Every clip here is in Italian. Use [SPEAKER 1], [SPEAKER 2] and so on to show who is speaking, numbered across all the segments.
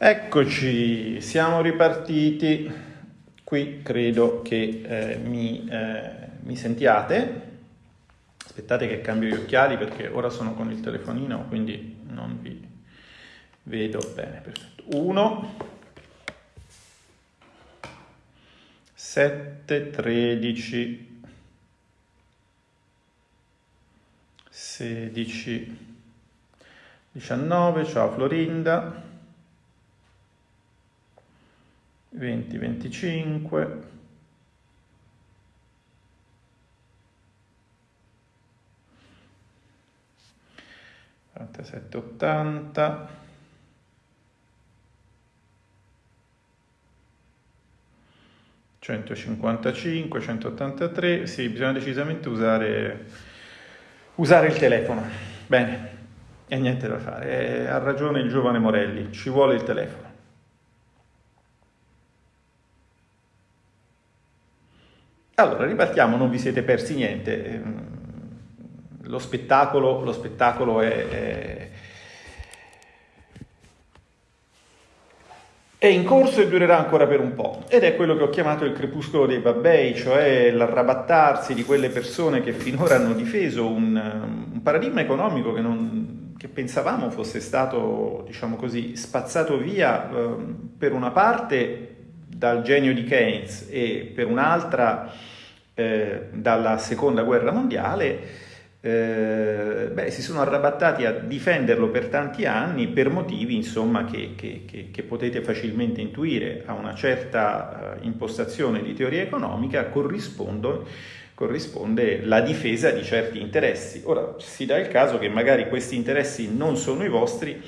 [SPEAKER 1] Eccoci, siamo ripartiti. Qui credo che eh, mi, eh, mi, sentiate. Aspettate che cambio gli occhiali perché ora sono con il telefonino, quindi non vi vedo bene. Perfetto. 1, 7, 13, 16, 19. Ciao Florinda. 20, 25, quarantasette, ottanta, centocinquantacinque, centottantatré, sì, bisogna decisamente usare, usare il telefono. Bene, e niente da fare, ha ragione il giovane Morelli, ci vuole il telefono. Allora, ripartiamo, non vi siete persi niente. Ehm, lo spettacolo, lo spettacolo è, è, è, in corso e durerà ancora per un po'. Ed è quello che ho chiamato il crepuscolo dei babbei, cioè l'arrabattarsi di quelle persone che finora hanno difeso un, un paradigma economico che, non, che, pensavamo fosse stato, diciamo così, spazzato via eh, per una parte dal genio di Keynes e per un'altra eh, dalla seconda guerra mondiale, eh, beh, si sono arrabattati a difenderlo per tanti anni per motivi insomma, che, che, che, che potete facilmente intuire a una certa uh, impostazione di teoria economica corrisponde, corrisponde la difesa di certi interessi. Ora si dà il caso che magari questi interessi non sono i vostri,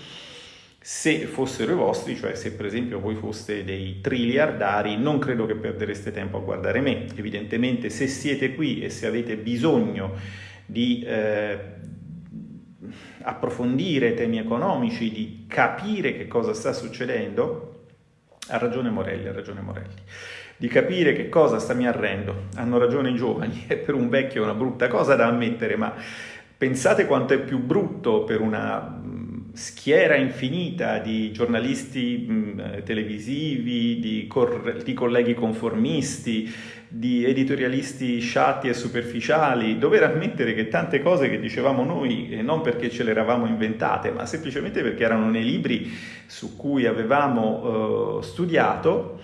[SPEAKER 1] se fossero i vostri, cioè se per esempio voi foste dei triliardari, non credo che perdereste tempo a guardare me. Evidentemente se siete qui e se avete bisogno di eh, approfondire temi economici, di capire che cosa sta succedendo, ha ragione Morelli, ha ragione Morelli. Di capire che cosa sta mi arrendo, hanno ragione i giovani, è per un vecchio una brutta cosa da ammettere, ma pensate quanto è più brutto per una schiera infinita di giornalisti mh, televisivi, di, cor- di, colleghi conformisti, di editorialisti sciatti e superficiali, dover ammettere che tante cose che dicevamo noi, eh, non perché ce le eravamo inventate, ma semplicemente perché erano nei libri su cui avevamo uh, studiato,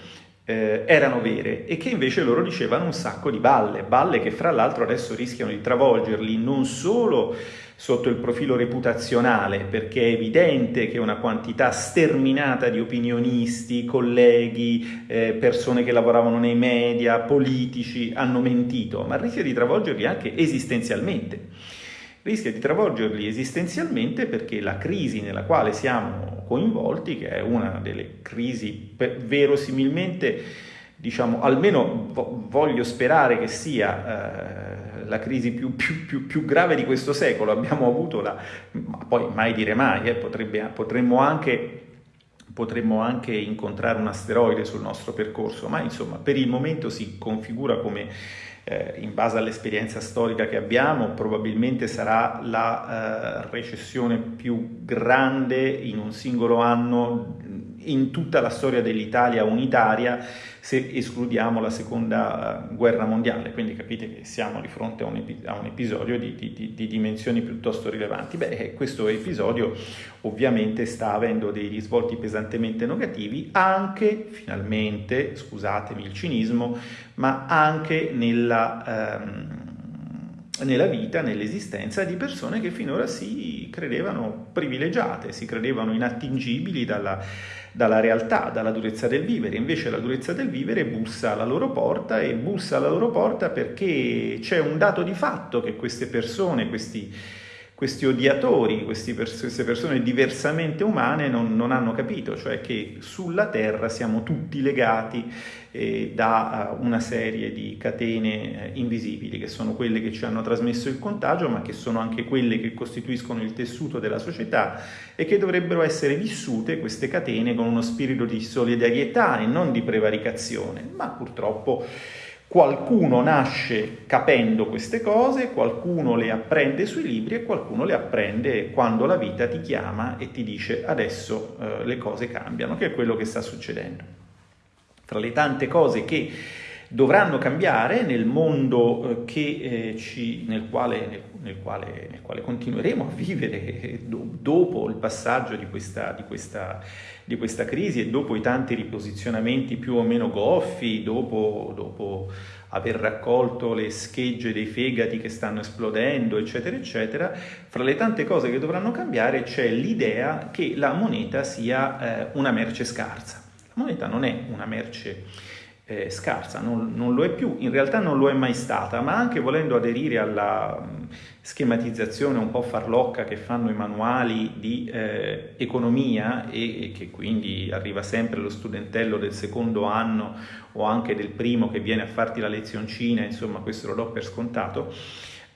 [SPEAKER 1] eh, erano vere e che invece loro dicevano un sacco di balle, balle che fra l'altro adesso rischiano di travolgerli non solo sotto il profilo reputazionale, perché è evidente che una quantità sterminata di opinionisti, colleghi, eh, persone che lavoravano nei media, politici hanno mentito, ma rischia di travolgerli anche esistenzialmente. Rischia di travolgerli esistenzialmente perché la crisi nella quale siamo coinvolti, che è una delle crisi verosimilmente, diciamo, almeno voglio sperare che sia... Eh, la crisi più, più, più, più, grave di questo secolo, abbiamo avuto la, ma poi mai dire mai, eh, potrebbe, potremmo, anche, potremmo anche incontrare un asteroide sul nostro percorso, ma insomma per il momento si configura come eh, in base all'esperienza storica che abbiamo, probabilmente sarà la eh, recessione più grande in un singolo anno in tutta la storia dell'Italia unitaria se escludiamo la seconda guerra mondiale, quindi capite che siamo di fronte a un, epi- a un episodio di, di, di, dimensioni piuttosto rilevanti. Beh, eh, questo episodio ovviamente sta avendo dei risvolti pesantemente negativi anche, finalmente, scusatemi il cinismo, ma anche nella... Ehm, nella vita, nell'esistenza di persone che finora si credevano privilegiate, si credevano inattingibili dalla, dalla realtà, dalla durezza del vivere. Invece la durezza del vivere bussa alla loro porta e bussa alla loro porta perché c'è un dato di fatto che queste persone, questi questi odiatori, questi pers- queste persone diversamente umane non, non, hanno capito, cioè che sulla Terra siamo tutti legati eh, da uh, una serie di catene eh, invisibili, che sono quelle che ci hanno trasmesso il contagio, ma che sono anche quelle che costituiscono il tessuto della società e che dovrebbero essere vissute, queste catene, con uno spirito di solidarietà e non di prevaricazione, ma purtroppo Qualcuno nasce capendo queste cose, qualcuno le apprende sui libri e qualcuno le apprende quando la vita ti chiama e ti dice adesso eh, le cose cambiano, che è quello che sta succedendo. Tra le tante cose che dovranno cambiare nel mondo eh, che, eh, ci, nel, quale, nel, quale, nel, quale, continueremo a vivere dopo il passaggio di questa, di, questa, di questa, crisi e dopo i tanti riposizionamenti più o meno goffi, dopo, dopo aver raccolto le schegge dei fegati che stanno esplodendo, eccetera, eccetera, fra le tante cose che dovranno cambiare c'è l'idea che la moneta sia eh, una merce scarsa. La moneta non è una merce eh, scarsa, non, non, lo è più, in realtà non lo è mai stata, ma anche volendo aderire alla schematizzazione un po' farlocca che fanno i manuali di eh, economia e, e, che quindi arriva sempre lo studentello del secondo anno o anche del primo che viene a farti la lezioncina, insomma questo lo do per scontato,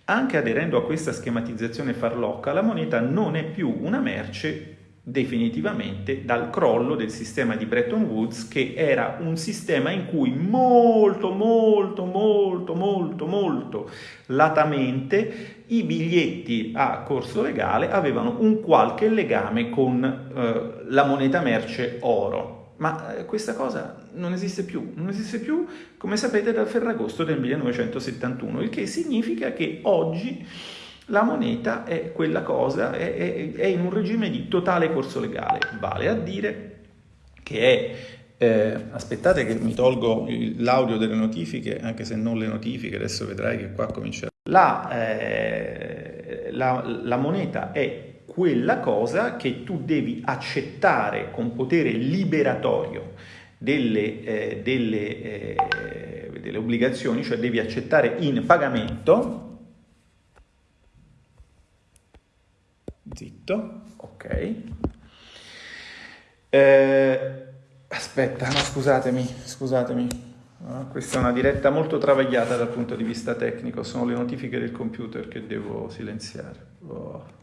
[SPEAKER 1] anche aderendo a questa schematizzazione farlocca la moneta non è più una merce definitivamente dal crollo del sistema di Bretton Woods che era un sistema in cui molto molto molto molto molto latamente i biglietti a corso legale avevano un qualche legame con eh, la moneta merce oro. Ma eh, questa cosa non esiste più, non esiste più come sapete dal Ferragosto del 1971 il che significa che oggi la moneta è quella cosa, è, è, è in un regime di totale corso legale, vale a dire che è eh, aspettate che mi tolgo l'audio delle notifiche, anche se non le notifiche, adesso vedrai che qua comincia. La, eh, la, la, moneta è quella cosa che tu devi accettare con potere liberatorio delle, eh, delle, eh, delle obbligazioni, cioè devi accettare in pagamento Zitto, ok. Eh, aspetta, no, scusatemi, scusatemi. Questa è una diretta molto travagliata dal punto di vista tecnico, sono le notifiche del computer che devo silenziare. Oh.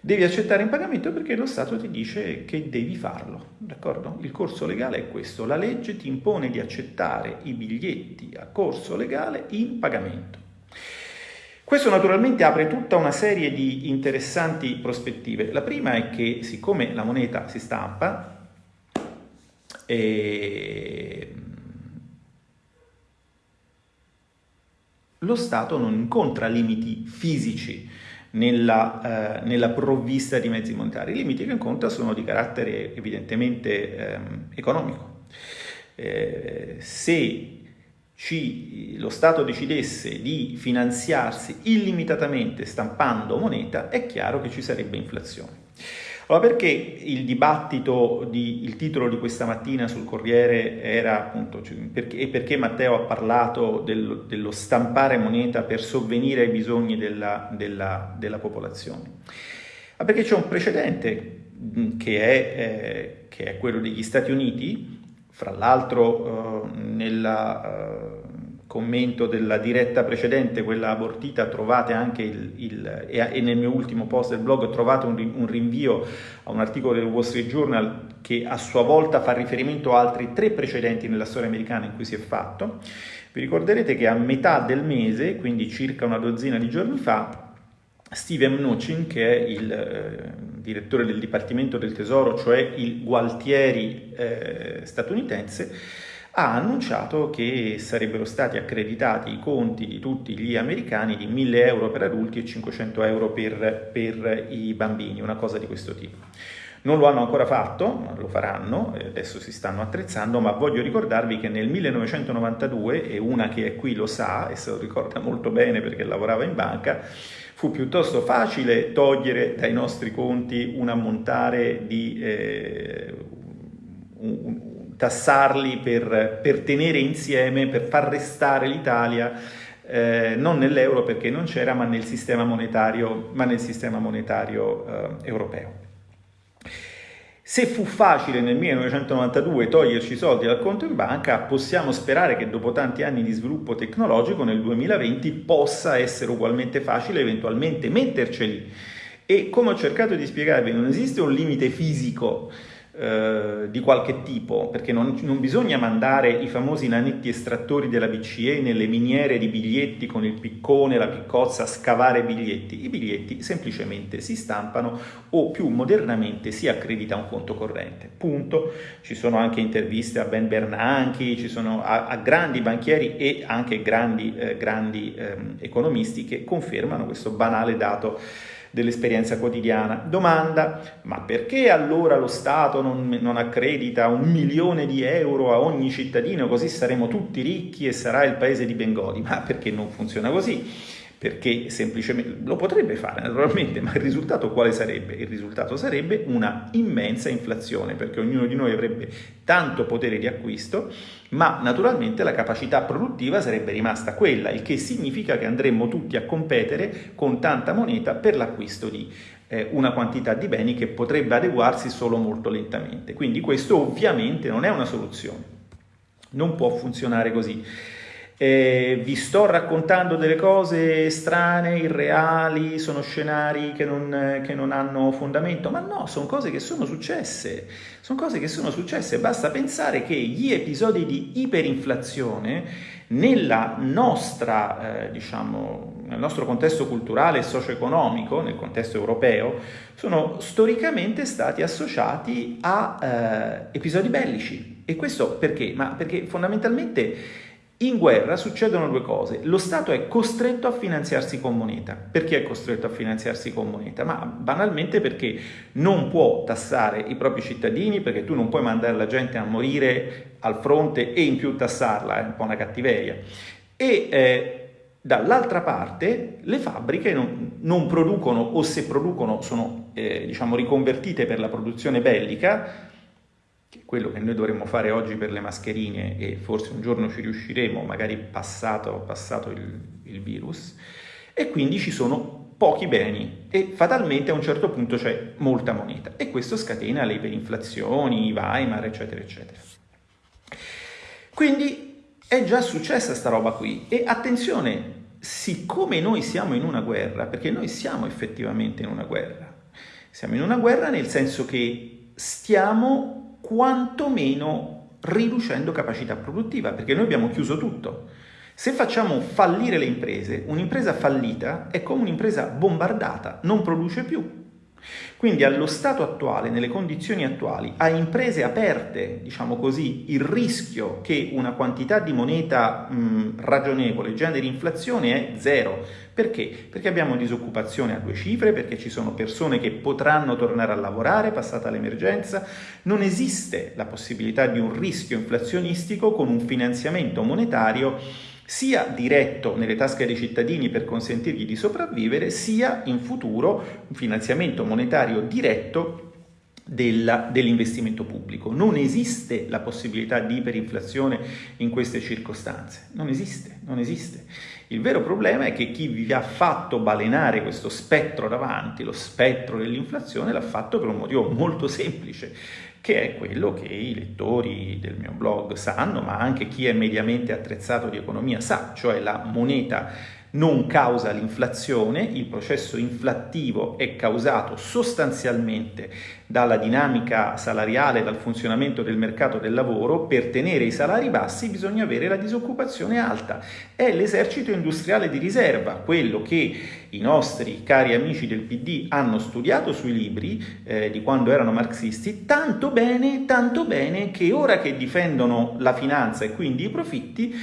[SPEAKER 1] Devi accettare in pagamento perché lo Stato ti dice che devi farlo, d'accordo? Il corso legale è questo, la legge ti impone di accettare i biglietti a corso legale in pagamento. Questo naturalmente apre tutta una serie di interessanti prospettive. La prima è che siccome la moneta si stampa, eh, lo Stato non incontra limiti fisici nella, eh, nella, provvista di mezzi monetari. I limiti che incontra sono di carattere evidentemente eh, economico. Se ci, lo Stato decidesse di finanziarsi illimitatamente stampando moneta, è chiaro che ci sarebbe inflazione. Allora perché il dibattito, di, il titolo di questa mattina sul Corriere era appunto, cioè, perché, e perché Matteo ha parlato del, dello stampare moneta per sovvenire ai bisogni della, della, della popolazione? Ma perché c'è un precedente che è, eh, che è quello degli Stati Uniti, fra l'altro eh, nel eh, commento della diretta precedente, quella abortita, trovate anche il, il e, nel mio ultimo post del blog trovate un, un, rinvio a un articolo del Wall Street Journal che a sua volta fa riferimento a altri tre precedenti nella storia americana in cui si è fatto. Vi ricorderete che a metà del mese, quindi circa una dozzina di giorni fa, Steve Mnuchin, che è il eh, direttore del Dipartimento del Tesoro, cioè il Gualtieri eh, statunitense, ha annunciato che sarebbero stati accreditati i conti di tutti gli americani di 1000 euro per adulti e 500 euro per, per i bambini, una cosa di questo tipo. Non lo hanno ancora fatto, ma lo faranno, adesso si stanno attrezzando, ma voglio ricordarvi che nel 1992, e una che è qui lo sa, e se lo ricorda molto bene perché lavorava in banca, fu piuttosto facile togliere dai nostri conti un ammontare di... Eh, un, un, tassarli per, per, tenere insieme, per far restare l'Italia eh, non nell'euro perché non c'era, ma nel sistema monetario, nel sistema monetario eh, europeo. Se fu facile nel 1992 toglierci i soldi dal conto in banca, possiamo sperare che dopo tanti anni di sviluppo tecnologico nel 2020 possa essere ugualmente facile eventualmente metterceli. E come ho cercato di spiegarvi, non esiste un limite fisico eh, di qualche tipo, perché non, non, bisogna mandare i famosi nanetti estrattori della BCE nelle miniere di biglietti con il piccone, la piccozza a scavare biglietti. I biglietti semplicemente si stampano o più modernamente si accredita un conto corrente. Punto. Ci sono anche interviste a Ben Bernanke, ci sono a, a grandi banchieri e anche grandi, eh, grandi eh, economisti che confermano questo banale dato dell'esperienza quotidiana. Domanda, ma perché allora lo Stato non, non, accredita un milione di euro a ogni cittadino così saremo tutti ricchi e sarà il paese di Bengodi? Ma perché non funziona così? Perché semplicemente lo potrebbe fare naturalmente, ma il risultato quale sarebbe? Il risultato sarebbe una immensa inflazione, perché ognuno di noi avrebbe tanto potere di acquisto, ma naturalmente la capacità produttiva sarebbe rimasta quella, il che significa che andremmo tutti a competere con tanta moneta per l'acquisto di eh, una quantità di beni che potrebbe adeguarsi solo molto lentamente. Quindi questo ovviamente non è una soluzione, non può funzionare così eh, vi sto raccontando delle cose strane, irreali, sono scenari che non, che non hanno fondamento, ma no, sono cose che sono successe, sono cose che sono successe, basta pensare che gli episodi di iperinflazione nella nostra, eh, diciamo, nel nostro contesto culturale e socio-economico, nel contesto europeo, sono storicamente stati associati a eh, episodi bellici. E questo perché? Ma perché fondamentalmente in guerra succedono due cose. Lo Stato è costretto a finanziarsi con moneta. Perché è costretto a finanziarsi con moneta? Ma banalmente perché non può tassare i propri cittadini, perché tu non puoi mandare la gente a morire al fronte e in più tassarla, è un po' una cattiveria. E eh, dall'altra parte le fabbriche non, non, producono o se producono sono eh, diciamo, riconvertite per la produzione bellica quello che noi dovremmo fare oggi per le mascherine e forse un giorno ci riusciremo, magari passato, passato il, il virus, e quindi ci sono pochi beni. E fatalmente a un certo punto c'è molta moneta. E questo scatena le iperinflazioni, i Weimar, eccetera, eccetera. Quindi è già successa sta roba qui. E attenzione, siccome noi siamo in una guerra, perché noi siamo effettivamente in una guerra, siamo in una guerra nel senso che stiamo quantomeno riducendo capacità produttiva, perché noi abbiamo chiuso tutto. Se facciamo fallire le imprese, un'impresa fallita è come un'impresa bombardata, non produce più. Quindi allo stato attuale, nelle condizioni attuali, a imprese aperte, diciamo così, il rischio che una quantità di moneta mh, ragionevole generi inflazione è zero. Perché? Perché abbiamo disoccupazione a due cifre, perché ci sono persone che potranno tornare a lavorare passata l'emergenza. Non esiste la possibilità di un rischio inflazionistico con un finanziamento monetario sia diretto nelle tasche dei cittadini per consentirgli di sopravvivere, sia in futuro un finanziamento monetario diretto dell'investimento pubblico. Non esiste la possibilità di iperinflazione in queste circostanze, non esiste, non esiste. Il vero problema è che chi vi ha fatto balenare questo spettro davanti, lo spettro dell'inflazione, l'ha fatto per un motivo molto semplice, che è quello che i lettori del mio blog sanno, ma anche chi è mediamente attrezzato di economia sa, cioè la moneta non causa l'inflazione, il processo inflattivo è causato sostanzialmente dalla dinamica salariale, dal funzionamento del mercato del lavoro, per tenere i salari bassi bisogna avere la disoccupazione alta. È l'esercito industriale di riserva, quello che i nostri cari amici del PD hanno studiato sui libri eh, di quando erano marxisti, tanto bene, tanto bene che ora che difendono la finanza e quindi i profitti,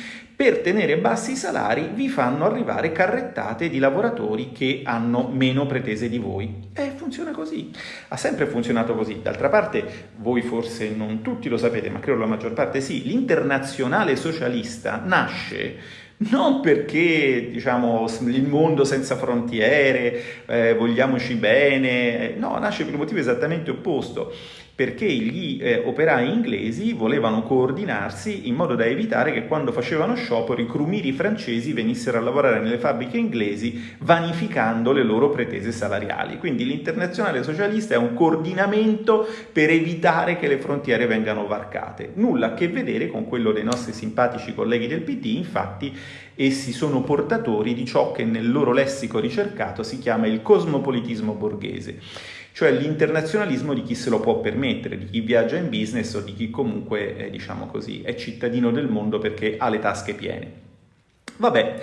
[SPEAKER 1] per tenere bassi i salari vi fanno arrivare carrettate di lavoratori che hanno meno pretese di voi. E funziona così. Ha sempre funzionato così. D'altra parte, voi forse non tutti lo sapete, ma credo la maggior parte sì, l'internazionale socialista nasce non perché diciamo il mondo senza frontiere, eh, vogliamoci bene, no, nasce per un motivo esattamente opposto perché gli eh, operai inglesi volevano coordinarsi in modo da evitare che quando facevano sciopero i crumiri francesi venissero a lavorare nelle fabbriche inglesi vanificando le loro pretese salariali. Quindi l'internazionale socialista è un coordinamento per evitare che le frontiere vengano varcate. Nulla a che vedere con quello dei nostri simpatici colleghi del PD, infatti essi sono portatori di ciò che nel loro lessico ricercato si chiama il cosmopolitismo borghese cioè l'internazionalismo di chi se lo può permettere, di chi viaggia in business o di chi comunque, eh, diciamo così, è cittadino del mondo perché ha le tasche piene. Vabbè,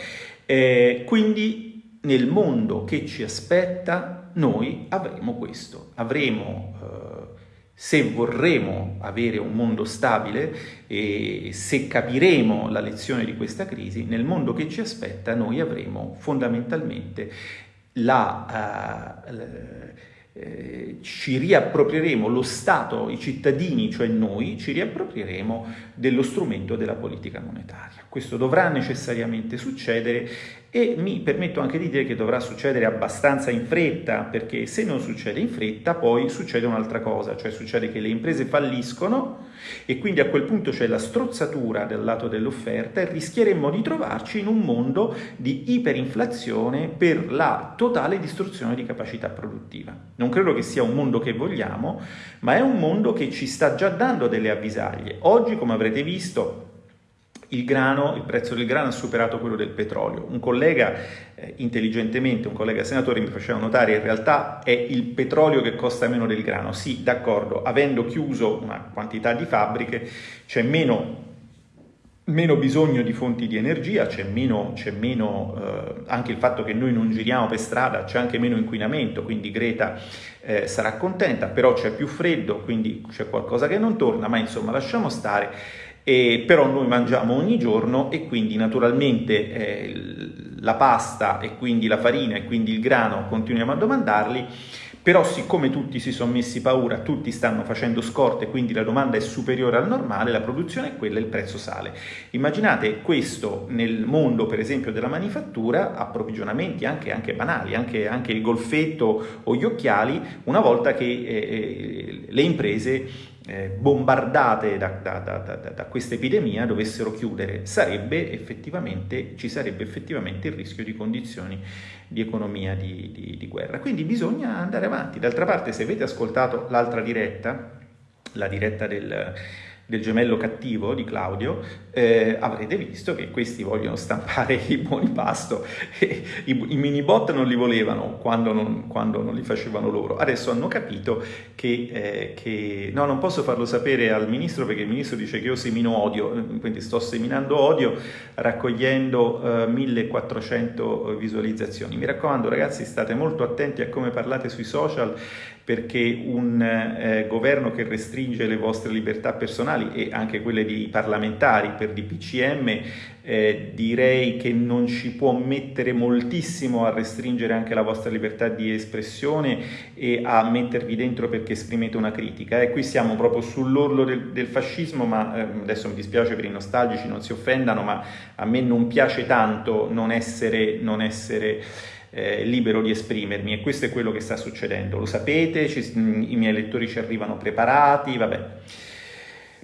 [SPEAKER 1] eh, quindi nel mondo che ci aspetta noi avremo questo, avremo... Eh, se vorremmo avere un mondo stabile e se capiremo la lezione di questa crisi, nel mondo che ci aspetta noi avremo fondamentalmente la, uh, eh, ci riapproprieremo, lo Stato, i cittadini, cioè noi, ci riapproprieremo dello strumento della politica monetaria. Questo dovrà necessariamente succedere e mi permetto anche di dire che dovrà succedere abbastanza in fretta, perché se non succede in fretta poi succede un'altra cosa, cioè succede che le imprese falliscono e quindi a quel punto c'è la strozzatura dal lato dell'offerta e rischieremmo di trovarci in un mondo di iperinflazione per la totale distruzione di capacità produttiva. Non credo che sia un mondo che vogliamo, ma è un mondo che ci sta già dando delle avvisaglie. Oggi, come avrete visto, il grano, il prezzo del grano ha superato quello del petrolio. Un collega eh, intelligentemente, un collega senatore mi faceva notare in realtà è il petrolio che costa meno del grano. Sì, d'accordo, avendo chiuso una quantità di fabbriche c'è meno, meno bisogno di fonti di energia, c'è meno, meno eh, anche il fatto che noi non giriamo per strada, c'è anche meno inquinamento, quindi Greta eh, sarà contenta, però c'è più freddo, quindi c'è qualcosa che non torna, ma insomma lasciamo stare eh, però noi mangiamo ogni giorno e quindi naturalmente eh, la pasta e quindi la farina e quindi il grano continuiamo a domandarli, però siccome tutti si sono messi paura, tutti stanno facendo scorte, quindi la domanda è superiore al normale, la produzione è quella e il prezzo sale. Immaginate questo nel mondo per esempio della manifattura, approvvigionamenti anche, anche banali, anche, anche, il golfetto o gli occhiali, una volta che eh, eh le imprese eh, bombardate da, da, da, da, questa epidemia dovessero chiudere, sarebbe ci sarebbe effettivamente il rischio di condizioni di economia di, di, di guerra. Quindi bisogna andare avanti. D'altra parte, se avete ascoltato l'altra diretta, la diretta del del gemello cattivo di Claudio, eh, avrete visto che questi vogliono stampare i buoni pasto e i, i mini bot non li volevano quando non, quando non, li facevano loro. Adesso hanno capito che, eh, che, no, non posso farlo sapere al ministro perché il ministro dice che io semino odio, quindi sto seminando odio raccogliendo eh, 1400 visualizzazioni. Mi raccomando ragazzi, state molto attenti a come parlate sui social perché un eh, governo che restringe le vostre libertà personali e anche quelle di parlamentari per DPCM eh, direi che non ci può mettere moltissimo a restringere anche la vostra libertà di espressione e a mettervi dentro perché esprimete una critica. E qui siamo proprio sull'orlo del, del fascismo, ma eh, adesso mi dispiace per i nostalgici, non si offendano, ma a me non piace tanto non essere... Non essere eh, libero di esprimermi e questo è quello che sta succedendo. Lo sapete, ci, i miei lettori ci arrivano preparati, vabbè.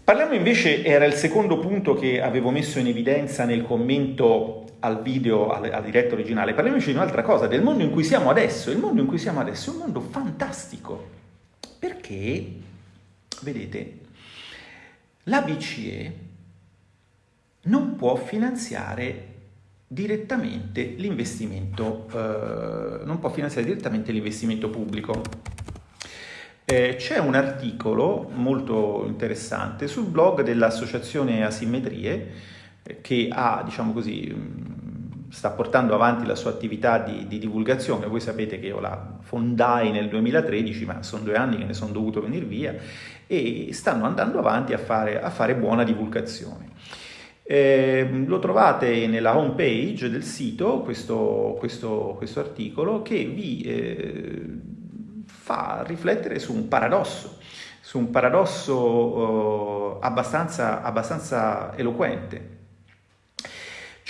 [SPEAKER 1] Parliamo invece, era il secondo punto che avevo messo in evidenza nel commento al video, alla diretta originale, parliamo invece di un'altra cosa, del mondo in cui siamo adesso. Il mondo in cui siamo adesso è un mondo fantastico, perché, vedete, la BCE non può finanziare direttamente l'investimento, eh, non può finanziare direttamente l'investimento pubblico. Eh, c'è un articolo molto interessante sul blog dell'associazione Asimmetrie eh, che ha, diciamo così, sta portando avanti la sua attività di, di, divulgazione. Voi sapete che io la fondai nel 2013, ma sono due anni che ne sono dovuto venire via e stanno andando avanti a fare, a fare buona divulgazione. Eh, lo trovate nella home page del sito, questo, questo, questo articolo, che vi eh, fa riflettere su un paradosso, su un paradosso eh, abbastanza, abbastanza eloquente.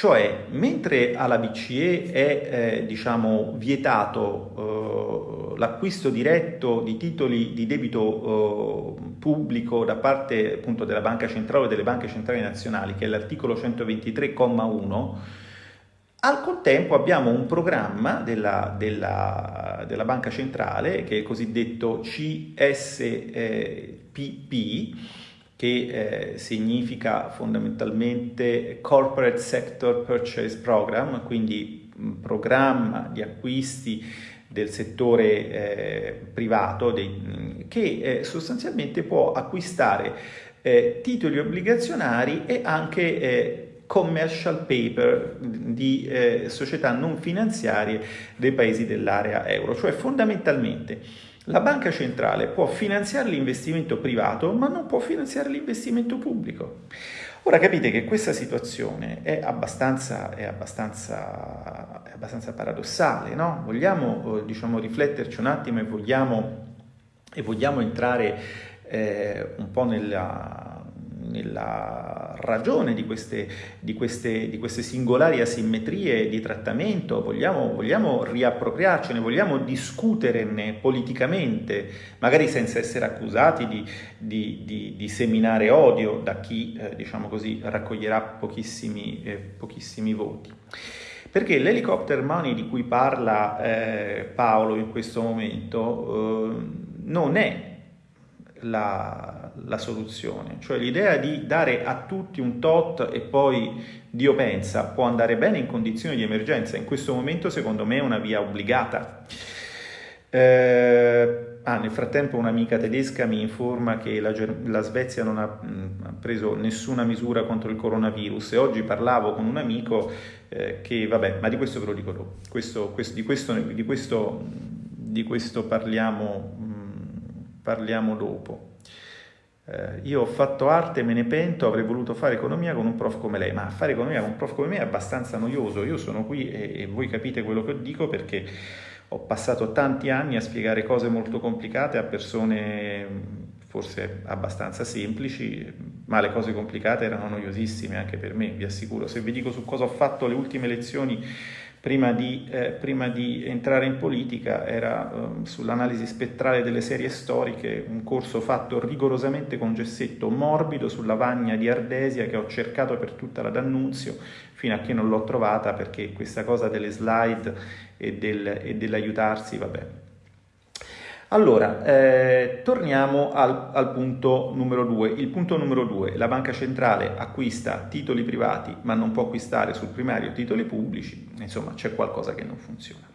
[SPEAKER 1] Cioè, mentre alla BCE è eh, diciamo, vietato eh, l'acquisto diretto di titoli di debito eh, pubblico da parte appunto, della Banca Centrale o delle banche centrali nazionali, che è l'articolo 123,1, al contempo abbiamo un programma della, della, della, Banca Centrale, che è il cosiddetto CSPP, che eh, significa fondamentalmente Corporate Sector Purchase Program, quindi un programma di acquisti del settore eh, privato dei, che eh, sostanzialmente può acquistare eh, titoli obbligazionari e anche eh, commercial paper di eh, società non finanziarie dei paesi dell'area euro, cioè fondamentalmente la banca centrale può finanziare l'investimento privato ma non può finanziare l'investimento pubblico. Ora capite che questa situazione è abbastanza, è abbastanza, è abbastanza paradossale, no? Vogliamo eh, diciamo, rifletterci un attimo e vogliamo, e vogliamo entrare eh, un po' nella, nella ragione di queste, di, queste, di queste, singolari asimmetrie di trattamento, vogliamo, vogliamo riappropriarcene, vogliamo discuterne politicamente, magari senza essere accusati di, di, seminare odio da chi, eh, diciamo così, raccoglierà pochissimi, eh, pochissimi voti. Perché l'helicopter money di cui parla eh, Paolo in questo momento eh, non è la, la, soluzione, cioè l'idea di dare a tutti un tot e poi Dio pensa può andare bene in condizioni di emergenza, in questo momento secondo me è una via obbligata. Eh, ah, nel frattempo un'amica tedesca mi informa che la, la Svezia non ha, mh, mm, preso nessuna misura contro il coronavirus. E oggi parlavo con un amico eh, che, vabbè, ma di questo ve lo dico dopo, questo, questo, di, questo, di, questo, di questo parliamo parliamo dopo. Eh, io ho fatto arte, me ne pento, avrei voluto fare economia con un prof come lei, ma fare economia con un prof come me è abbastanza noioso. Io sono qui e, e voi capite quello che dico perché ho passato tanti anni a spiegare cose molto complicate a persone forse abbastanza semplici, ma le cose complicate erano noiosissime anche per me, vi assicuro. Se vi dico su cosa ho fatto le ultime lezioni prima di, eh, prima di entrare in politica era eh, sull'analisi spettrale delle serie storiche, un corso fatto rigorosamente con gessetto morbido sulla vagna di Ardesia che ho cercato per tutta la D'Annunzio fino a che non l'ho trovata perché questa cosa delle slide e, del, e dell'aiutarsi, vabbè, allora, eh, torniamo al, al, punto numero due. Il punto numero due, la banca centrale acquista titoli privati ma non può acquistare sul primario titoli pubblici, insomma c'è qualcosa che non funziona.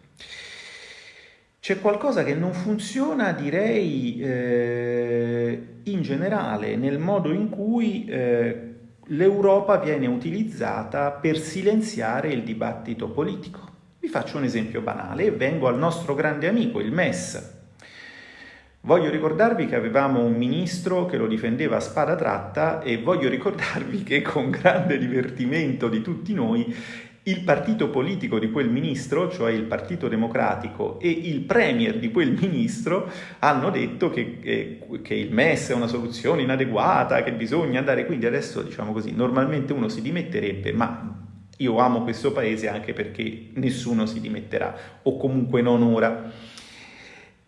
[SPEAKER 1] C'è qualcosa che non funziona, direi, eh, in generale, nel modo in cui eh, l'Europa viene utilizzata per silenziare il dibattito politico. Vi faccio un esempio banale e vengo al nostro grande amico, il MES, Voglio ricordarvi che avevamo un ministro che lo difendeva a spada tratta e voglio ricordarvi che con grande divertimento di tutti noi il partito politico di quel ministro, cioè il Partito Democratico e il premier di quel ministro hanno detto che, che, che, il MES è una soluzione inadeguata, che bisogna andare, quindi adesso diciamo così, normalmente uno si dimetterebbe, ma io amo questo paese anche perché nessuno si dimetterà, o comunque non ora.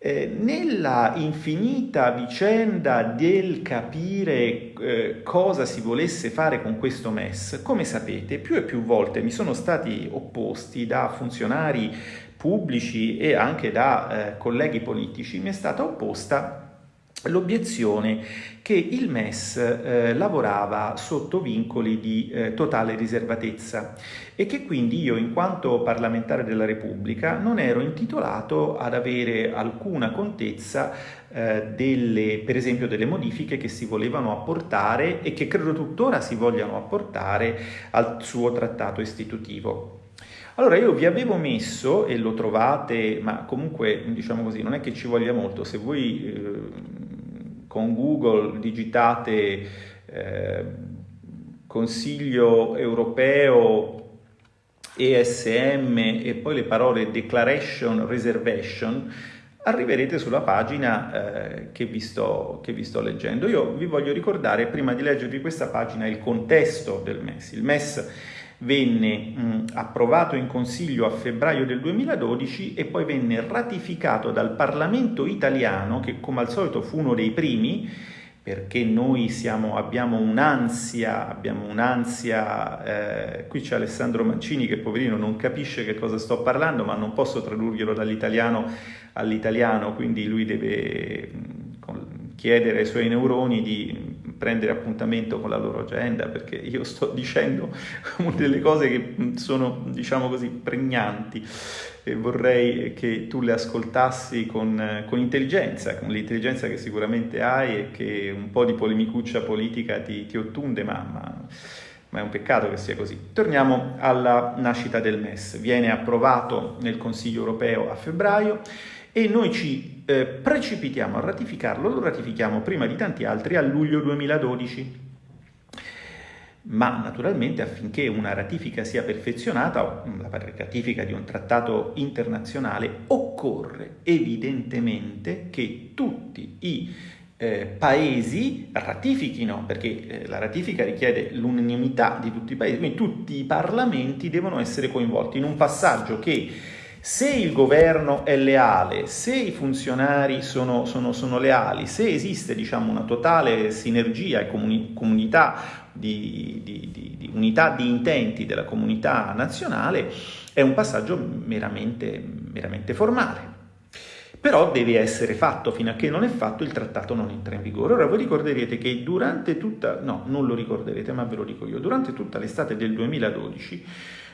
[SPEAKER 1] Eh, nella infinita vicenda del capire eh, cosa si volesse fare con questo MES, come sapete, più e più volte mi sono stati opposti da funzionari pubblici e anche da eh, colleghi politici, mi è stata opposta l'obiezione che il MES eh, lavorava sotto vincoli di eh, totale riservatezza e che quindi io in quanto parlamentare della Repubblica non ero intitolato ad avere alcuna contezza eh, delle, per esempio delle modifiche che si volevano apportare e che credo tuttora si vogliano apportare al suo trattato istitutivo. Allora io vi avevo messo, e lo trovate, ma comunque diciamo così, non è che ci voglia molto, se voi eh, con Google digitate eh, Consiglio europeo ESM e poi le parole Declaration Reservation, arriverete sulla pagina eh, che, vi sto, che, vi sto, leggendo. Io vi voglio ricordare, prima di leggervi questa pagina, il contesto del MES. Il MES venne mh, approvato in Consiglio a febbraio del 2012 e poi venne ratificato dal Parlamento italiano, che come al solito fu uno dei primi, perché noi siamo, abbiamo un'ansia, abbiamo un'ansia, eh, qui c'è Alessandro Mancini che poverino non capisce che cosa sto parlando, ma non posso tradurglielo dall'italiano all'italiano, quindi lui deve chiedere ai suoi neuroni di prendere appuntamento con la loro agenda perché io sto dicendo delle cose che sono, diciamo così, pregnanti e vorrei che tu le ascoltassi con, con intelligenza, con l'intelligenza che sicuramente hai e che un po' di polemicuccia politica ti, ti ottunde, ma, ma, ma, è un peccato che sia così. Torniamo alla nascita del MES. Viene approvato nel Consiglio europeo a febbraio e noi ci eh, precipitiamo a ratificarlo, lo ratifichiamo prima di tanti altri a luglio 2012 ma naturalmente affinché una ratifica sia perfezionata, la ratifica di un trattato internazionale, occorre evidentemente che tutti i eh, paesi ratifichino, perché eh, la ratifica richiede l'unanimità di tutti i paesi, quindi tutti i parlamenti devono essere coinvolti in un passaggio che se il governo è leale, se i funzionari sono, sono, sono leali, se esiste diciamo, una totale sinergia e comuni- comunità di, di, di, di, unità di intenti della comunità nazionale è un passaggio meramente, meramente formale. Però deve essere fatto, fino a che non è fatto il trattato non entra in vigore. Ora voi ricorderete che durante tutta, no, non lo ricorderete, ma ve lo dico io, durante tutta l'estate del 2012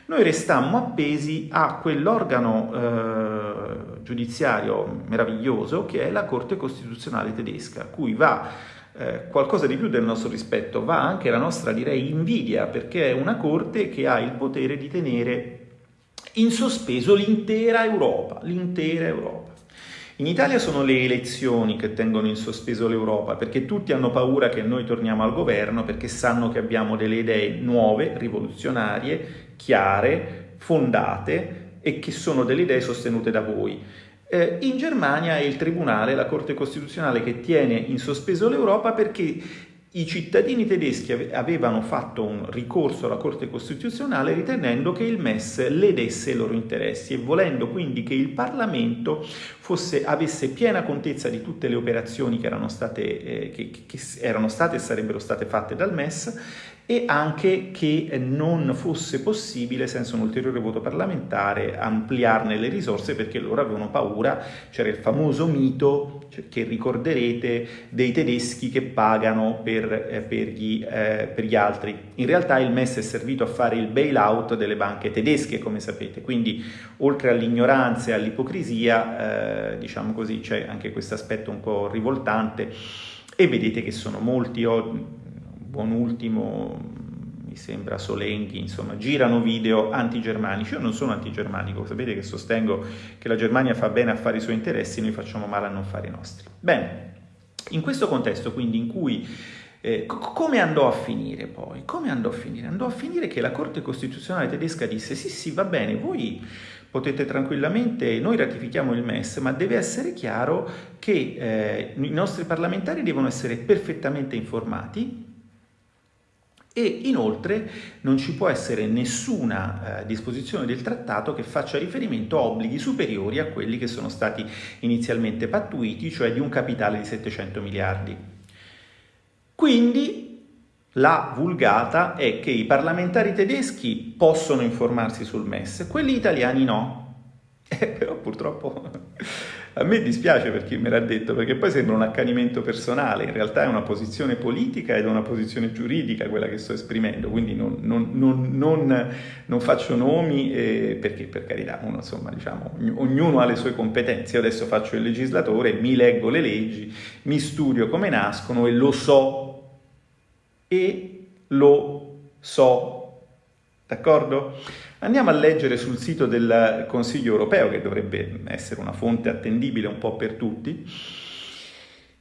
[SPEAKER 1] noi restammo appesi a quell'organo eh, giudiziario meraviglioso che è la Corte Costituzionale tedesca, cui va eh, qualcosa di più del nostro rispetto, va anche la nostra, direi, invidia, perché è una corte che ha il potere di tenere in sospeso l'intera Europa, l'intera Europa. In Italia sono le elezioni che tengono in sospeso l'Europa, perché tutti hanno paura che noi torniamo al governo, perché sanno che abbiamo delle idee nuove, rivoluzionarie, chiare, fondate e che sono delle idee sostenute da voi. Eh, in Germania è il Tribunale, la Corte Costituzionale, che tiene in sospeso l'Europa perché i cittadini tedeschi avevano fatto un ricorso alla Corte Costituzionale ritenendo che il MES ledesse i loro interessi e volendo quindi che il Parlamento fosse, avesse piena contezza di tutte le operazioni che erano state, eh, che, che erano state e sarebbero state fatte dal MES e anche che non fosse possibile, senza un ulteriore voto parlamentare, ampliarne le risorse perché loro avevano paura, c'era il famoso mito cioè, che ricorderete dei tedeschi che pagano per, eh, per, gli, eh, per, gli, altri. In realtà il MES è servito a fare il bailout delle banche tedesche, come sapete, quindi oltre all'ignoranza e all'ipocrisia, eh, diciamo così, c'è anche questo aspetto un po' rivoltante. E vedete che sono molti... Oh, buon ultimo, mi sembra Solenghi, insomma, girano video antigermanici. Io non sono antigermanico, sapete che sostengo che la Germania fa bene a fare i suoi interessi, noi facciamo male a non fare i nostri. Bene, in questo contesto quindi in cui eh, come andò a finire poi? Come andò a finire? Andò a finire che la Corte Costituzionale tedesca disse sì sì va bene, voi potete tranquillamente, noi ratifichiamo il MES, ma deve essere chiaro che eh, i nostri parlamentari devono essere perfettamente informati e inoltre non ci può essere nessuna eh, disposizione del trattato che faccia riferimento a obblighi superiori a quelli che sono stati inizialmente pattuiti, cioè di un capitale di 700 miliardi. Quindi la vulgata è che i parlamentari tedeschi possono informarsi sul MES, quelli italiani no. Eh, però purtroppo a me dispiace per chi me l'ha detto, perché poi sembra un accanimento personale, in realtà è una posizione politica ed è una posizione giuridica quella che sto esprimendo, quindi non, non, non, non faccio nomi eh, perché per carità, uno, insomma, diciamo, ognuno ha le sue competenze, io adesso faccio il legislatore, mi leggo le leggi, mi studio come nascono e lo so, e lo so, d'accordo? Andiamo a leggere sul sito del Consiglio europeo, che dovrebbe essere una fonte attendibile un po' per tutti,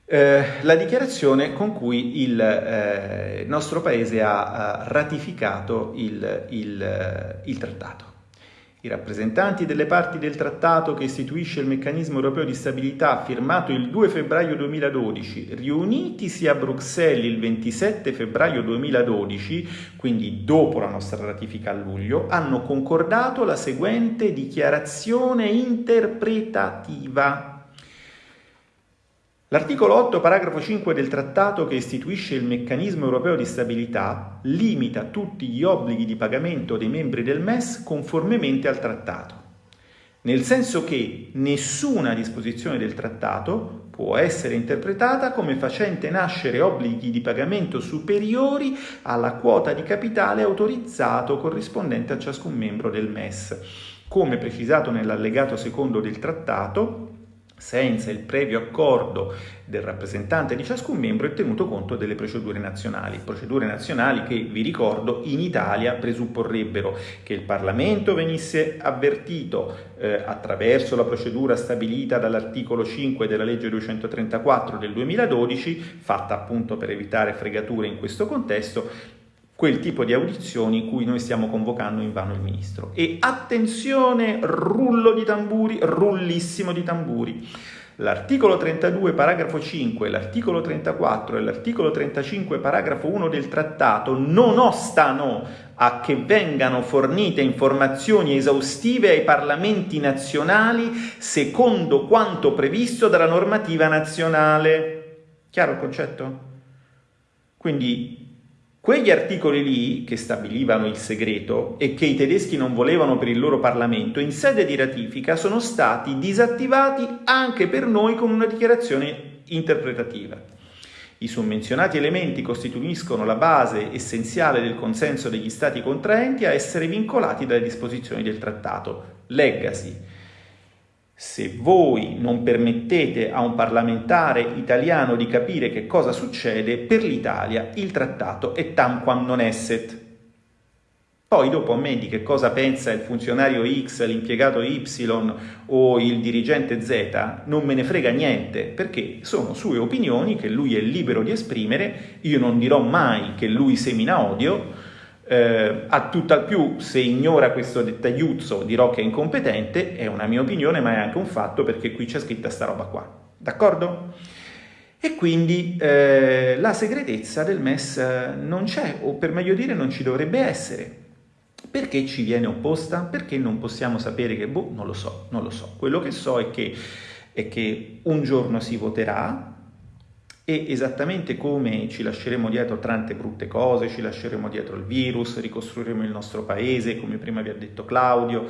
[SPEAKER 1] eh, la dichiarazione con cui il eh, nostro Paese ha, ha ratificato il, il, il trattato. I rappresentanti delle parti del trattato che istituisce il meccanismo europeo di stabilità firmato il 2 febbraio 2012, riunitisi a Bruxelles il 27 febbraio 2012, quindi dopo la nostra ratifica a luglio, hanno concordato la seguente dichiarazione interpretativa L'articolo 8, paragrafo 5 del trattato che istituisce il meccanismo europeo di stabilità limita tutti gli obblighi di pagamento dei membri del MES conformemente al trattato, nel senso che nessuna disposizione del trattato può essere interpretata come facente nascere obblighi di pagamento superiori alla quota di capitale autorizzato corrispondente a ciascun membro del MES. Come precisato nell'allegato secondo del trattato, senza il previo accordo del rappresentante di ciascun membro è tenuto conto delle procedure nazionali. Procedure nazionali che, vi ricordo, in Italia presupporrebbero che il Parlamento venisse avvertito eh, attraverso la procedura stabilita dall'articolo 5 della legge 234 del 2012, fatta appunto per evitare fregature in questo contesto, quel tipo di audizioni cui noi stiamo convocando in vano il Ministro. E attenzione, rullo di tamburi, rullissimo di tamburi. L'articolo 32, paragrafo 5, l'articolo 34 e l'articolo 35, paragrafo 1 del trattato non ostano a che vengano fornite informazioni esaustive ai parlamenti nazionali secondo quanto previsto dalla normativa nazionale. Chiaro il concetto? Quindi Quegli articoli lì, che stabilivano il segreto e che i tedeschi non volevano per il loro Parlamento, in sede di ratifica sono stati disattivati anche per noi con una dichiarazione interpretativa. I summenzionati elementi costituiscono la base essenziale del consenso degli Stati contraenti a essere vincolati dalle disposizioni del trattato. Leggasi se voi non permettete a un parlamentare italiano di capire che cosa succede, per l'Italia il trattato è tamquam non esset. Poi dopo a me di che cosa pensa il funzionario X, l'impiegato Y o il dirigente Z non me ne frega niente, perché sono sue opinioni che lui è libero di esprimere, io non dirò mai che lui semina odio, eh, a tutt'al più, se ignora questo dettagliuzzo dirò che è incompetente, è una mia opinione, ma è anche un fatto perché qui c'è scritta sta roba qua. D'accordo? E quindi eh, la segretezza del MES non c'è, o per meglio dire non ci dovrebbe essere. Perché ci viene opposta? Perché non possiamo sapere che, boh, non lo so, non lo so. Quello che so è che, è che un giorno si voterà, e esattamente come ci lasceremo dietro tante brutte cose, ci lasceremo dietro il virus, ricostruiremo il nostro paese, come prima vi ha detto Claudio,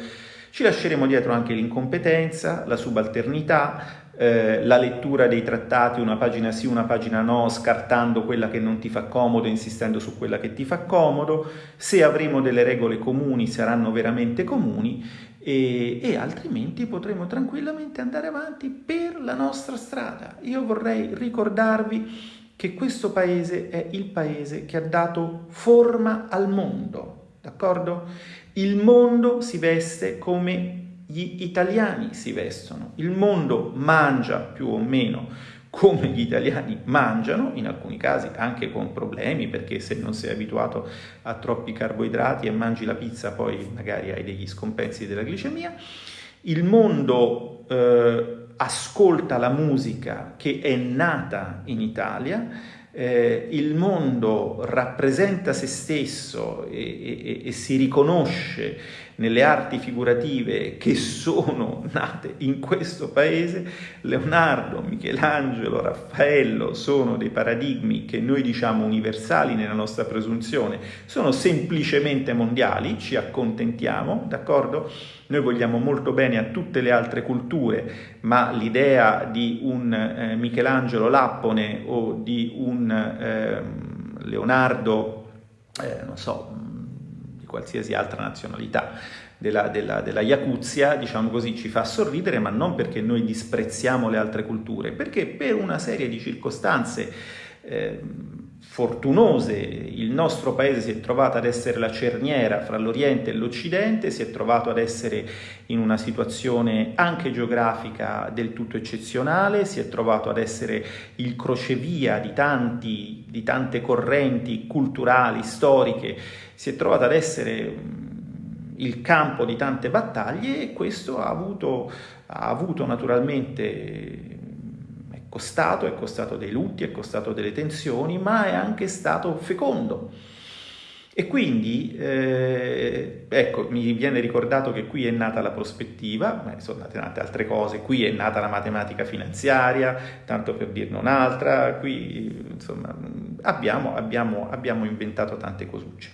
[SPEAKER 1] ci lasceremo dietro anche l'incompetenza, la subalternità, eh, la lettura dei trattati, una pagina sì, una pagina no, scartando quella che non ti fa comodo, insistendo su quella che ti fa comodo. Se avremo delle regole comuni, saranno veramente comuni e, e, altrimenti potremo tranquillamente andare avanti per la nostra strada. Io vorrei ricordarvi che questo paese è il paese che ha dato forma al mondo, d'accordo? Il mondo si veste come gli italiani si vestono, il mondo mangia più o meno come gli italiani mangiano, in alcuni casi anche con problemi, perché se non sei abituato a troppi carboidrati e mangi la pizza poi magari hai degli scompensi della glicemia. Il mondo eh, ascolta la musica che è nata in Italia, eh, il mondo rappresenta se stesso e, e, e si riconosce nelle arti figurative che sono nate in questo paese, Leonardo, Michelangelo, Raffaello sono dei paradigmi che noi diciamo universali nella nostra presunzione, sono semplicemente mondiali, ci accontentiamo, d'accordo? Noi vogliamo molto bene a tutte le altre culture, ma l'idea di un eh, Michelangelo Lappone o di un eh, Leonardo, eh, non so, qualsiasi altra nazionalità della, della, della Yakuzia, diciamo così, ci fa sorridere, ma non perché noi disprezziamo le altre culture, perché per una serie di circostanze eh, fortunose. Il nostro paese si è trovato ad essere la cerniera fra l'Oriente e l'Occidente, si è trovato ad essere in una situazione anche geografica del tutto eccezionale, si è trovato ad essere il crocevia di, tanti, di tante correnti culturali, storiche, si è trovato ad essere il campo di tante battaglie e questo ha avuto, ha avuto naturalmente costato, è costato dei lutti, è costato delle tensioni, ma è anche stato fecondo. E quindi, eh, ecco, mi viene ricordato che qui è nata la prospettiva, sono nate, nate altre cose, qui è nata la matematica finanziaria, tanto per dirne un'altra, qui insomma abbiamo, abbiamo, abbiamo inventato tante cosucce.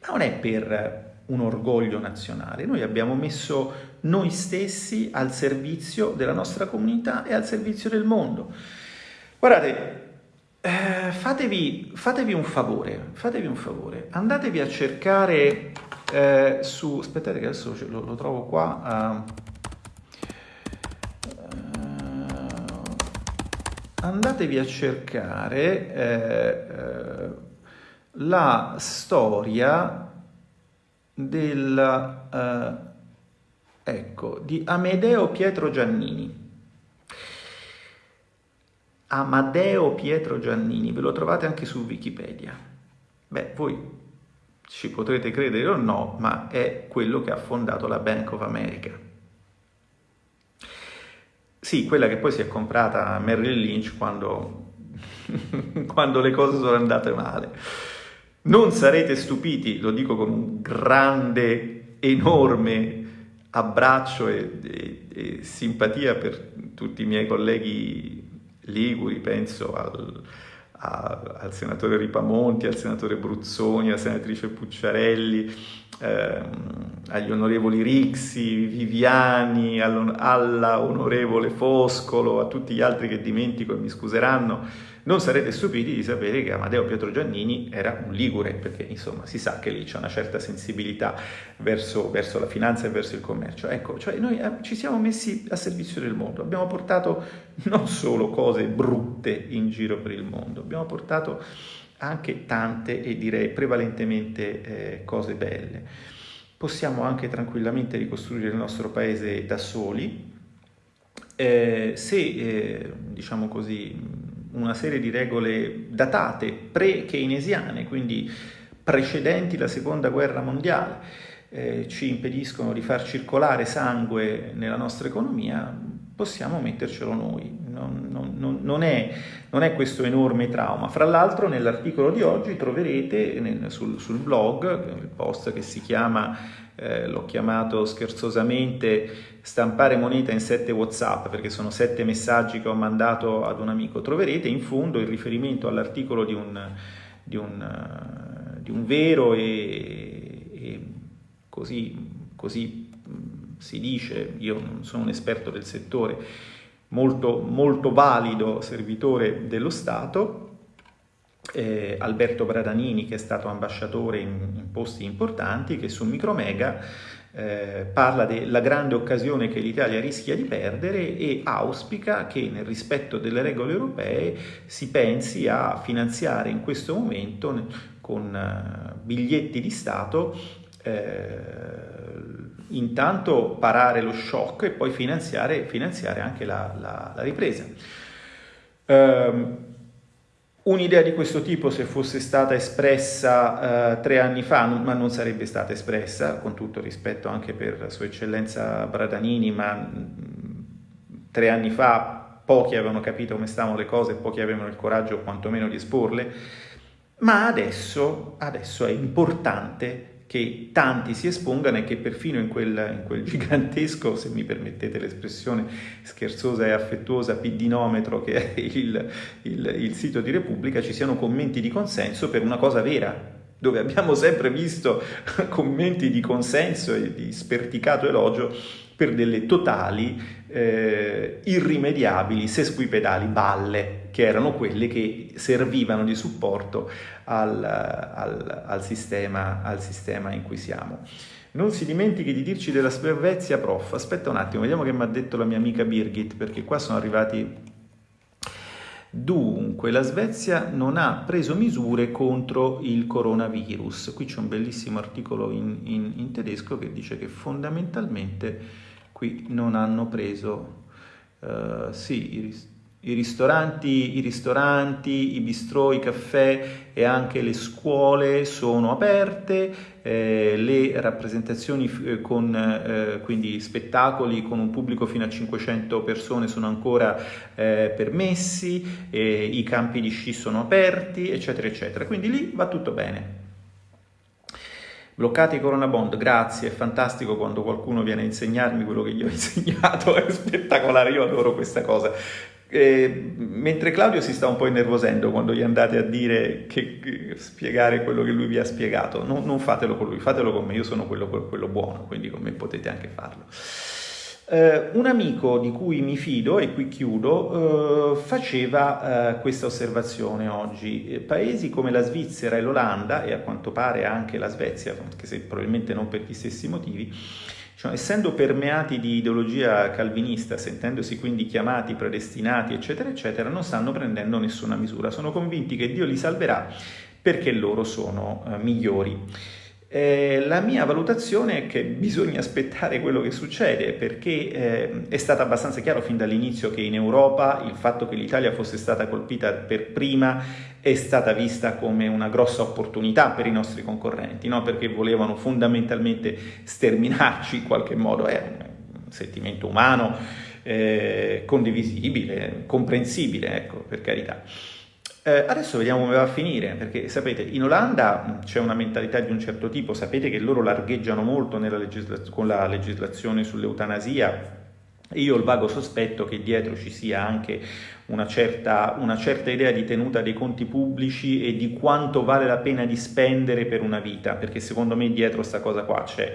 [SPEAKER 1] Ma non è per un orgoglio nazionale, noi abbiamo messo noi stessi al servizio della nostra comunità e al servizio del mondo. Guardate, eh, fatevi, fatevi, un favore, fatevi un favore, andatevi a cercare eh, su, aspettate che adesso lo, lo trovo qua, uh, andatevi a cercare eh, eh, la storia del, eh, ecco, di Amedeo Pietro Giannini. Amadeo Pietro Giannini, ve lo trovate anche su Wikipedia. Beh, voi ci potrete credere o no, ma è quello che ha fondato la Bank of America. Sì, quella che poi si è comprata Merrill Lynch quando, quando le cose sono andate male. Non sarete stupiti, lo dico con un grande, enorme abbraccio e, e, e simpatia per tutti i miei colleghi liguri, penso al, a, al senatore Ripamonti, al senatore Bruzzoni, alla senatrice Pucciarelli, ehm, agli onorevoli Rixi, Viviani, alla onorevole Foscolo, a tutti gli altri che dimentico e mi scuseranno, non sarete stupiti di sapere che Amadeo Pietro Giannini era un ligure, perché insomma si sa che lì c'è una certa sensibilità verso, verso la finanza e verso il commercio. Ecco, cioè noi eh, ci siamo messi a servizio del mondo, abbiamo portato non solo cose brutte in giro per il mondo, abbiamo portato anche tante e direi prevalentemente eh, cose belle. Possiamo anche tranquillamente ricostruire il nostro paese da soli, eh, se eh, diciamo così una serie di regole datate, pre-keynesiane, quindi precedenti la seconda guerra mondiale, eh, ci impediscono di far circolare sangue nella nostra economia, possiamo mettercelo noi. Non, non, non, è, non è, questo enorme trauma. Fra l'altro nell'articolo di oggi troverete nel, sul, sul, blog, il post che si chiama, eh, l'ho chiamato scherzosamente, stampare moneta in sette Whatsapp, perché sono sette messaggi che ho mandato ad un amico, troverete in fondo il riferimento all'articolo di un, di di un vero e, e così, così si dice, io non sono un esperto del settore, molto, molto valido servitore dello Stato, eh, Alberto Bradanini che è stato ambasciatore in, in posti importanti, che su Micromega eh, parla della grande occasione che l'Italia rischia di perdere e auspica che nel rispetto delle regole europee si pensi a finanziare in questo momento con uh, biglietti di Stato eh, intanto parare lo shock e poi finanziare, finanziare anche la, la, la ripresa. Um, Un'idea di questo tipo, se fosse stata espressa eh, tre anni fa, non, ma non sarebbe stata espressa, con tutto rispetto anche per Sua Eccellenza Bradanini, ma mh, mm, tre anni fa pochi avevano capito come stavano le cose, pochi avevano il coraggio quantomeno di esporle, ma adesso, adesso è importante che tanti si espongano e che perfino in quel, in quel gigantesco, se mi permettete l'espressione scherzosa e affettuosa, piddinometro che è il, il, il sito di Repubblica, ci siano commenti di consenso per una cosa vera, dove abbiamo sempre visto commenti di consenso e di sperticato elogio per delle totali, eh, irrimediabili sesquipedali balle, che erano quelle che servivano di supporto al, al, al, sistema, al sistema in cui siamo. Non si dimentichi di dirci della Svezia, prof. Aspetta un attimo, vediamo che mi ha detto la mia amica Birgit, perché qua sono arrivati... Dunque, la Svezia non ha preso misure contro il coronavirus. Qui c'è un bellissimo articolo in, in, in tedesco che dice che fondamentalmente qui non hanno preso... Uh, sì, i ristoranti, i ristoranti, i bistrò, i caffè e anche le scuole sono aperte, eh, le rappresentazioni eh, con eh, quindi spettacoli con un pubblico fino a 500 persone sono ancora eh, permessi, i campi di sci sono aperti, eccetera, eccetera. Quindi lì va tutto bene. Bloccati i Corona Bond, grazie, è fantastico quando qualcuno viene a insegnarmi quello che gli ho insegnato, è spettacolare, io adoro questa cosa. Eh, mentre Claudio si sta un po' innervosendo quando gli andate a dire che, che spiegare quello che lui vi ha spiegato, non, non, fatelo con lui, fatelo con me, io sono quello, quello buono, quindi con me potete anche farlo. Eh, un amico di cui mi fido, e qui chiudo, eh, faceva eh, questa osservazione oggi. Eh, paesi come la Svizzera e l'Olanda, e a quanto pare anche la Svezia, anche se probabilmente non per gli stessi motivi, cioè, essendo permeati di ideologia calvinista, sentendosi quindi chiamati, predestinati, eccetera, eccetera, non stanno prendendo nessuna misura. Sono convinti che Dio li salverà perché loro sono eh, migliori. Eh, la mia valutazione è che bisogna aspettare quello che succede perché eh, è stato abbastanza chiaro fin dall'inizio che in Europa il fatto che l'Italia fosse stata colpita per prima è stata vista come una grossa opportunità per i nostri concorrenti, no? perché volevano fondamentalmente sterminarci in qualche modo, è un sentimento umano eh, condivisibile, comprensibile, ecco, per carità. Eh, adesso vediamo come va a finire, perché sapete, in Olanda c'è una mentalità di un certo tipo, sapete che loro largheggiano molto con la legislazione sull'eutanasia, io ho il vago sospetto che dietro ci sia anche una certa, una certa, idea di tenuta dei conti pubblici e di quanto vale la pena di spendere per una vita, perché secondo me dietro questa cosa qua c'è.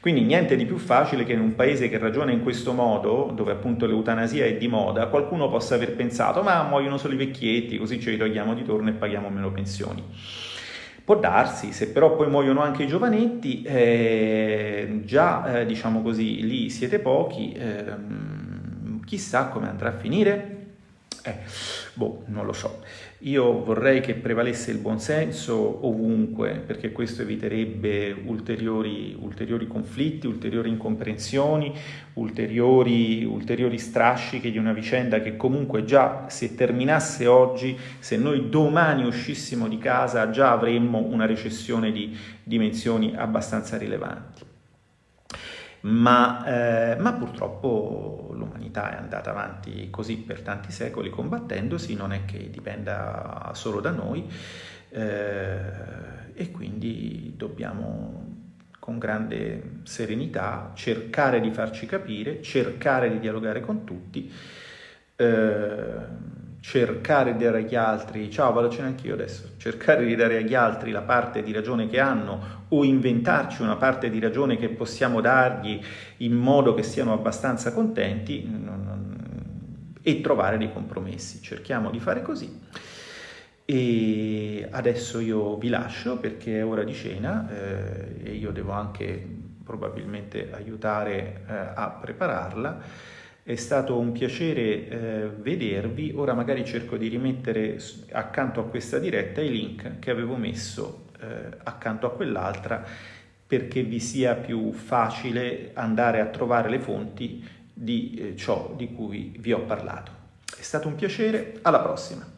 [SPEAKER 1] Quindi niente di più facile che in un paese che ragiona in questo modo, dove appunto l'eutanasia è di moda, qualcuno possa aver pensato ma muoiono solo i vecchietti, così ce li togliamo di torno e paghiamo meno pensioni. Può darsi, se però poi muoiono anche i giovanetti, eh, già eh, diciamo così, lì siete pochi, eh, chissà come andrà a finire. Eh, boh, non lo so. Io vorrei che prevalesse il buonsenso ovunque, perché questo eviterebbe ulteriori, ulteriori conflitti, ulteriori incomprensioni, ulteriori, ulteriori strascichi di una vicenda che comunque già se terminasse oggi, se noi domani uscissimo di casa, già avremmo una recessione di dimensioni abbastanza rilevanti ma, eh, ma purtroppo l'umanità è andata avanti così per tanti secoli combattendosi, non è che dipenda solo da noi eh, e quindi dobbiamo con grande serenità cercare di farci capire, cercare di dialogare con tutti. Eh, cercare di dare agli altri, ciao vado a cena anch'io adesso, cercare di dare agli altri la parte di ragione che hanno o inventarci una parte di ragione che possiamo dargli in modo che siano abbastanza contenti e trovare dei compromessi. Cerchiamo di fare così. E adesso io vi lascio perché è ora di cena eh, e io devo anche probabilmente aiutare eh, a prepararla. È stato un piacere eh, vedervi, ora magari cerco di rimettere accanto a questa diretta i link che avevo messo eh, accanto a quell'altra perché vi sia più facile andare a trovare le fonti di eh, ciò di cui vi ho parlato. È stato un piacere, alla prossima!